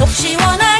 속 시원하게